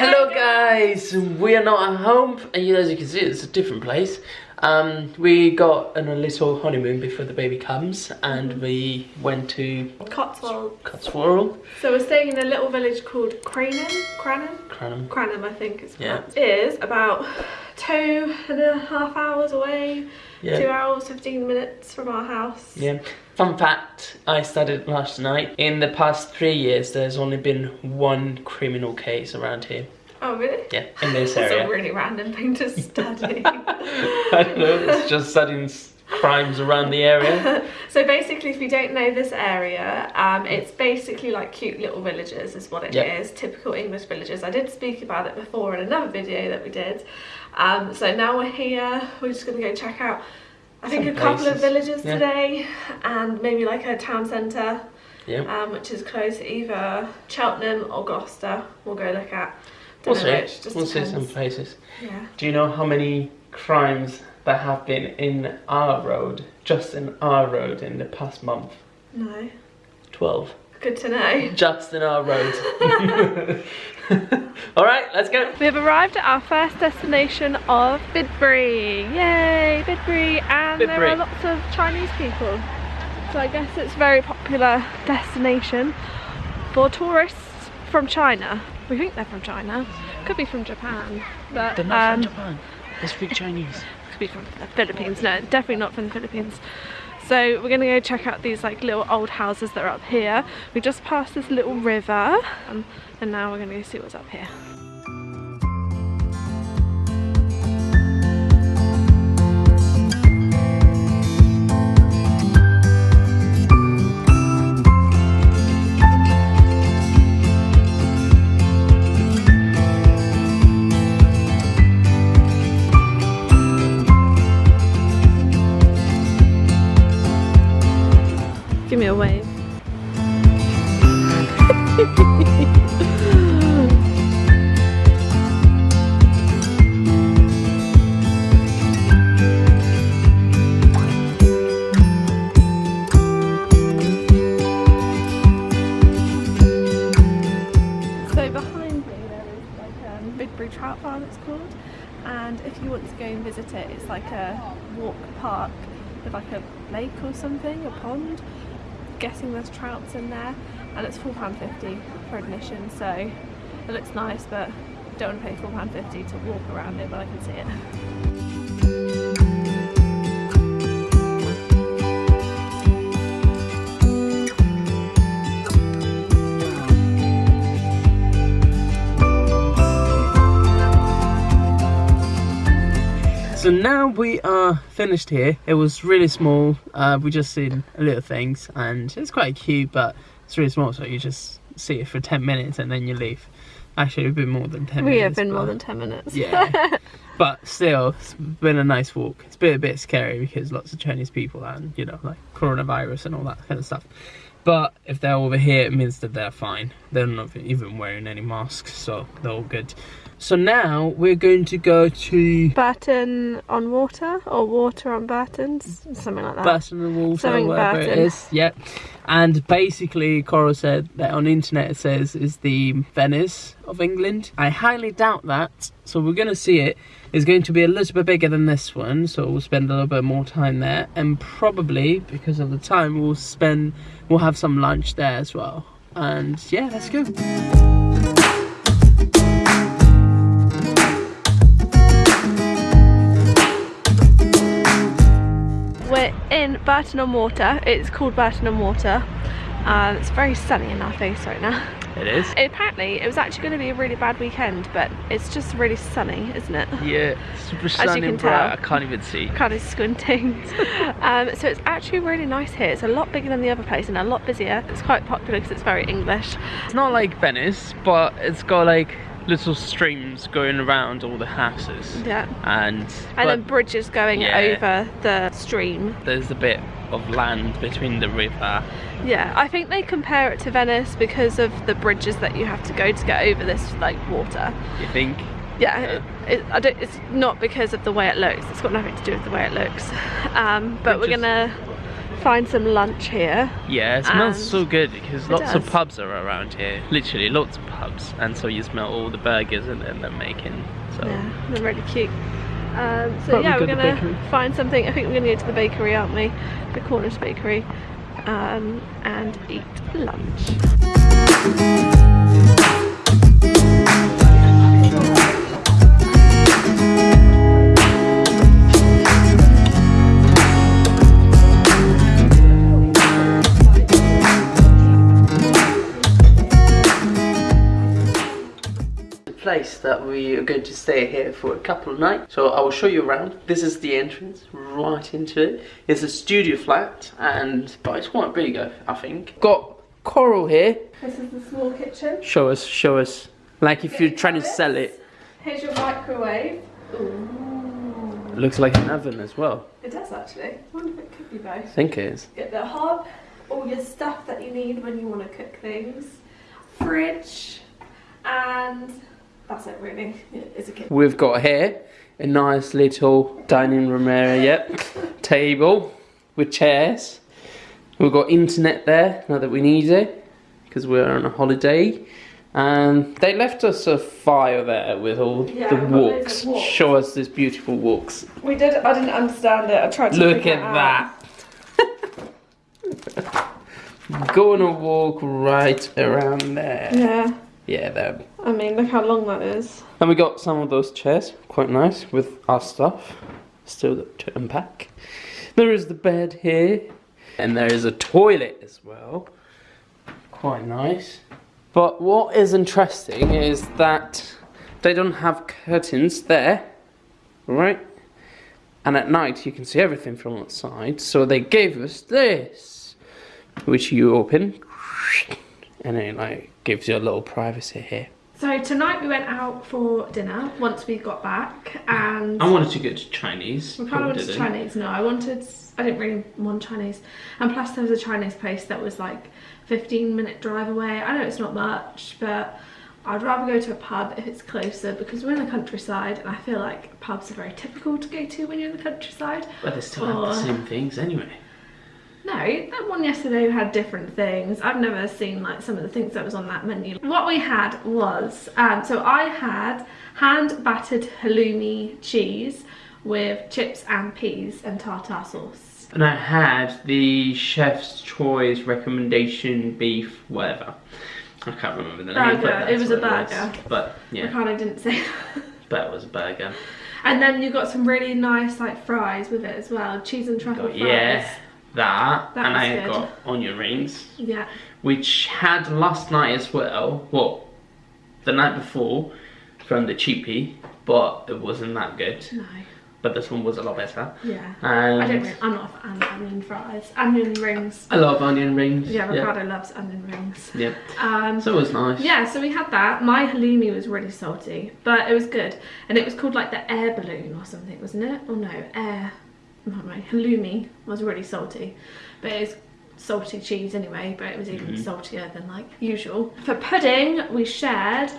Hello guys, we are not at home and you, as you can see it's a different place. Um, we got on a little honeymoon before the baby comes and Mm-hmm. we went to Cotswold. Cotswold, So we're staying in a little village called Cranham. Cranham? Cranham. Cranham, I think it's Yeah. Is about two and a half hours away. Two hours, 15 minutes from our house. yeah. Fun fact, I studied last night. In the past three years there's only been one criminal case around here. Oh, really? Yeah, in this That's area. a really random thing to study. I don't know, it's just studying crimes around the area. so basically, if you don't know this area, um, it's basically like cute little villages is what it is. Yep. Typical English villages. I did speak about it before in another video that we did. Um, so now we're here. We're just going to go check out, I think, Some a couple of villages yeah. today and maybe like a town centre, Yeah. um, which is close, to either Cheltenham or Gloucester. We'll go look at. We'll Don't know see. which, just We'll see some places. Yeah. Do you know how many crimes that have been in our road, just in our road in the past month? No. 12. Good to know. Just in our road. Alright, let's go. We have arrived at our first destination of Bibury. Yay, Bibury! And there are lots of Chinese people. So I guess it's a very popular destination for tourists from China. We think they're from China. Could be from Japan. But they're not um, from Japan. They speak Chinese. could be from the Philippines. No, definitely not from the Philippines. So we're gonna go check out these like little old houses that are up here. We just passed this little river um, and now we're gonna go see what's up here. Or something, a pond. Guessing there's trouts in there and it's £4.50 for admission so it looks nice but don't want to pay £4.50 to walk around it but I can see it. So now we are finished here. It was really small. Uh, we just seen a little things and it's quite cute, but it's really small. So you just see it for 10 minutes and then you leave. Actually, it's been more than 10 We minutes. have been more than 10 minutes. Yeah. but still, it's been a nice walk. It's been a bit scary because lots of Chinese people and, you know, like coronavirus and all that kind of stuff. But if they're over here, it means that they're fine. They're not even wearing any masks, so they're all good. So now we're going to go to Bourton on water or water on Bourton's, something like that. Bourton on Water, Something whatever it Bourton. is. Yep. And basically, Coral said that on the internet it says is the Venice of England. I highly doubt that. So we're going to see it. It's going to be a little bit bigger than this one, so we'll spend a little bit more time there. And probably because of the time, we'll spend, we'll have some lunch there as well. And yeah, let's go. In Bourton on Water. It's called Bourton on Water. Um, it's very sunny in our face right now. It is. Apparently, it was actually going to be a really bad weekend, but it's just really sunny, isn't it? Yeah, super you sunny can and bright. tell. I can't even see. Kind of squinting. um, so it's actually really nice here. It's a lot bigger than the other place and a lot busier. It's quite popular because it's very English. It's not like Venice, but it's got like little streams going around all the houses. Yeah. And, And then bridges going Yeah. over the stream. there's a bit of land between the river. Yeah, I think they compare it to Venice because of the bridges that you have to go to get over this like water. You think? Yeah, it, it, I don't, it's not because of the way it looks. It's got nothing to do with the way it looks. Um, but we're gonna find some lunch here. Yeah, it smells so good because lots of pubs are around here. Literally, lots of pubs, and so you smell all the burgers and then they're making. So Yeah, they're really cute. Um, so But we yeah, we're gonna find something. I think we're gonna go to the bakery, aren't we? The Cornish bakery, um, and eat lunch. Place that we are going to stay here for a couple of nights. So I will show you around. This is the entrance right into it. It's a studio flat, and but it's quite big, I, I think. Got coral here. This is the small kitchen. Show us, show us. Like if you're trying to sell it, Here's your microwave. it looks like an oven as well. It does actually. I wonder if it could be both. I think it is. Get the hob, all your stuff that you need when you want to cook things, fridge, and that's it really. It's a. We've got here a nice little dining room area, yep. Table with chairs. We've got internet there, now that we need it, because we're on a holiday. And they left us a file there with all Yeah, the we've got loads walks. walks. Show us these beautiful walks. We did. I didn't understand it. I tried to. Look at that. Go on a walk right around there. Yeah. Yeah, there. I mean, look how long that is. And we got some of those chairs, quite nice, with our stuff still to unpack. There is the bed here, and there is a toilet as well. Quite nice. But what is interesting is that they don't have curtains there, right? And at night you can see everything from outside, so they gave us this, which you open, and it like gives you a little privacy here. So tonight we went out for dinner once we got back, and I wanted to go to Chinese. we kind of wanted didn't. Chinese. No, I wanted. I didn't really want Chinese, and plus there was a Chinese place that was like 15 minute drive away. I know it's not much, but I'd rather go to a pub if it's closer because we're in the countryside, and I feel like pubs are very typical to go to when you're in the countryside. But they still have the same things anyway. No, that one yesterday had different things. I've never seen like some of the things that was on that menu. What we had was, um, so I had hand battered halloumi cheese with chips and peas and tartar sauce. And I had the chef's choice recommendation beef, whatever. I can't remember the name. Burger. But It was a what was. burger. But yeah, Ricardo didn't say. but it was a burger. and then you got some really nice like fries with it as well, cheese and truffle Got, fries. yeah, that, That and I good. got onion rings, Yeah. which had last night as well. Well, the night before from the cheapie, but it wasn't that good. No. But this one was a lot better. Yeah. And I don't. I'm not a fan of onion fries. Onion rings. I love onion rings. Yeah, yeah. Ricardo loves onion rings. Yep. Um, So it was nice. Yeah, so we had that. My halloumi was really salty, but it was good. And it was called like the air balloon or something, wasn't it? Or no, air. Not right. Halloumi was really salty, but it was salty cheese anyway. But it was even Mhm. saltier than like usual. For pudding, we shared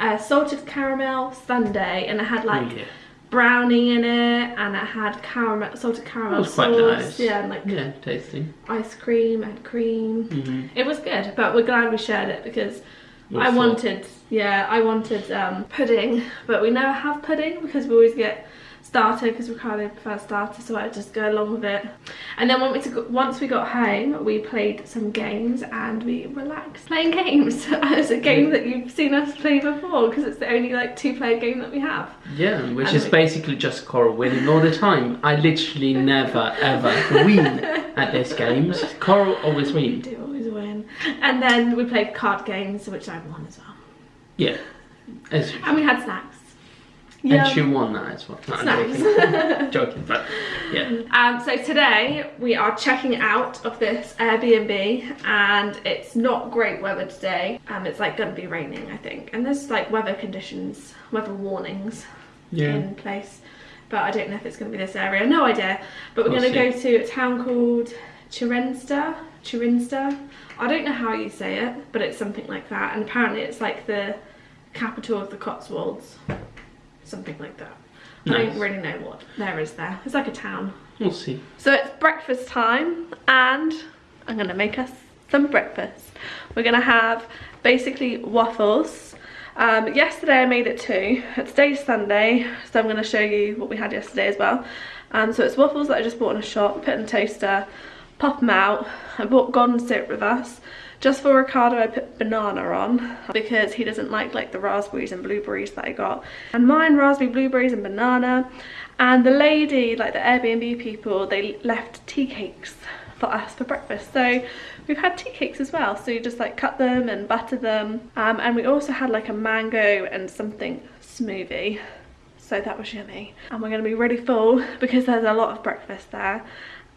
a salted caramel sundae, and it had like yeah. brownie in it, and it had caramel, salted caramel was quite sauce. nice. Yeah, and like Yeah, tasty. ice cream and cream. Mm-hmm. It was good, but we're glad we shared it because I wanted, yeah, I wanted um, pudding, but we never have pudding because we always get starter because Ricardo prefers starter, so I just go along with it. And then once we, got, once we got home, we played some games and we relaxed playing games. it's a game that you've seen us play before because it's the only like two-player game that we have. Yeah, which And is we- basically just Coral winning all the time. I literally never ever win at these games. Coral always We wins. do always win. And then we played card games, which I won as well. Yeah. As, And we had snacks. And she won that as well. No, joking. joking, but yeah. Um, so today we are checking out of this Airbnb and it's not great weather today. Um, it's like going to be raining I think and there's like weather conditions, weather warnings Yeah. in place but I don't know if it's going to be this area, no idea. But we're We'll going to go to a town called Chirinster, Chirinster. I don't know how you say it but it's something like that and apparently it's like the capital of the Cotswolds, something like that. I don't really know what there is there. It's like a town. We'll see. So it's breakfast time and I'm gonna make us some breakfast. We're gonna have basically waffles. Um, yesterday I made it too. Today's Sunday, so I'm gonna show you what we had yesterday as well. Um, so it's waffles that I just bought in a shop, put in the toaster, pop them out. I bought Golden Syrup with us. Just for Ricardo I put banana on because he doesn't like like the raspberries and blueberries that I got. And mine raspberry, blueberries and banana. And the lady, like the Airbnb people, they left tea cakes for us for breakfast. So we've had tea cakes as well. So you just like cut them and butter them. Um, and we also had like a mango and something smoothie. So that was yummy. And we're gonna be really full because there's a lot of breakfast there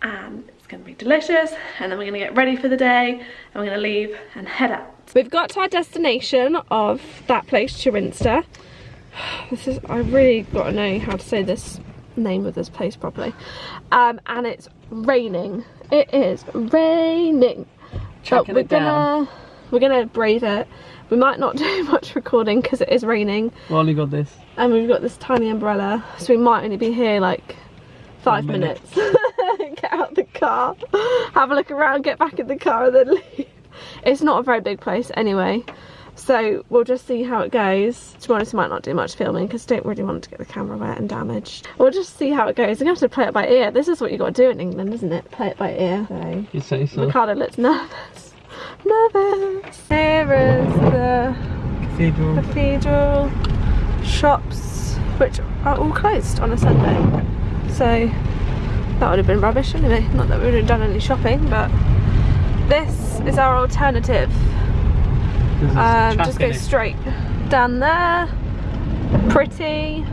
and gonna be delicious and then we're gonna get ready for the day and we're gonna leave and head out. We've got to our destination of that place, Cirencester. This is, I really gotta know how to say this name of this place properly. Um, and it's raining. It is raining. Chucking we're it gonna we're gonna brave it. We might not do much recording because it is raining Well, We only got this. and we've got this tiny umbrella so we might only be here like five minute. minutes get out the car. Have a look around get back in the car and then leave. It's not a very big place anyway. So we'll just see how it goes. To be honest we might not do much filming because I don't really want to get the camera wet and damaged. We'll just see how it goes. I'm gonna have to play it by ear. This is what you got to do in england isn't it? Play it by ear. So You say so. ricardo looks nervous. Nervous. Here is the Cathedral. cathedral shops which are all closed on a Sunday. So that would have been rubbish anyway not that we would have done any shopping but this is our alternative. Um, just go straight down there. Pretty.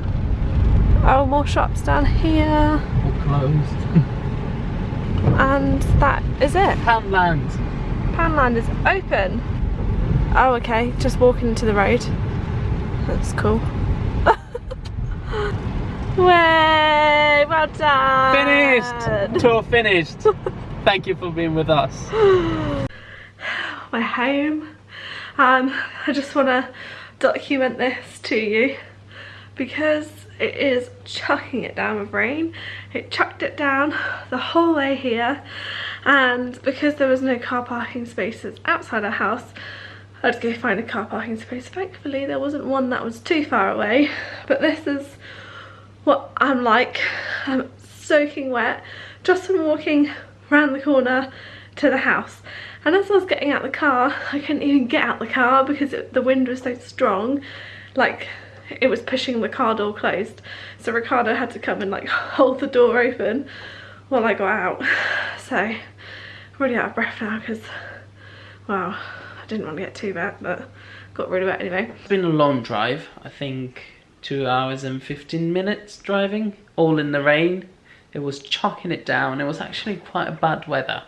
Oh more shops down here. All closed. and that is it. Poundland. Poundland is open. Oh okay. Just walking into the road. That's cool Way, well done Finished! Tour finished. Thank you for being with us. we're home um i just want to document this to you because it is chucking it down with rain it chucked it down the whole way here and because there was no car parking spaces outside our house I had to go find a car parking space thankfully there wasn't one that was too far away but this is what I'm like. I'm soaking wet just from walking around the corner to the house. And as I was getting out the car I couldn't even get out the car because it, the wind was so strong. Like it was pushing the car door closed. So Ricardo had to come and like hold the door open while I got out. So I'm already out of breath now because wow I didn't want to get too wet but got really wet anyway. It's been a long drive. I think two hours and 15 minutes driving, all in the rain. It was chucking it down. It was actually quite a bad weather.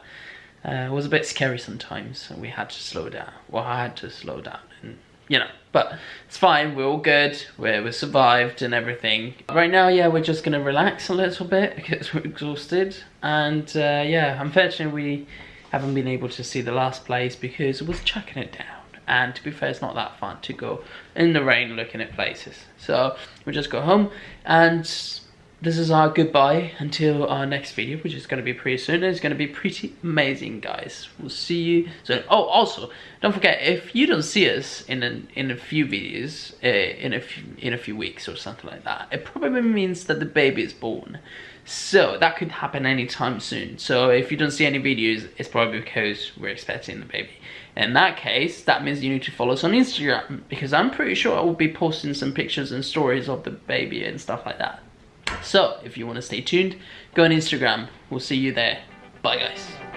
Uh, it was a bit scary sometimes, so we had to slow down. Well, I had to slow down, and you know, but it's fine. We're all good. We're we survived and everything. Right now, yeah, we're just gonna relax a little bit because we're exhausted, and uh, yeah, unfortunately, we haven't been able to see the last place because it was chucking it down. And to be fair, it's not that fun to go in the rain looking at places. So we'll just go home and this is our goodbye until our next video, which is going to be pretty soon. It's going to be pretty amazing, guys. We'll see you soon. Oh, also, don't forget if you don't see us in a, in a few videos, uh, in a few, in a few weeks or something like that, it probably means that the baby is born. So that could happen anytime soon. So if you don't see any videos, it's probably because we're expecting the baby. In that case, that means you need to follow us on Instagram because I'm pretty sure I will be posting some pictures and stories of the baby and stuff like that. So if you want to stay tuned, go on Instagram. We'll see you there. Bye guys.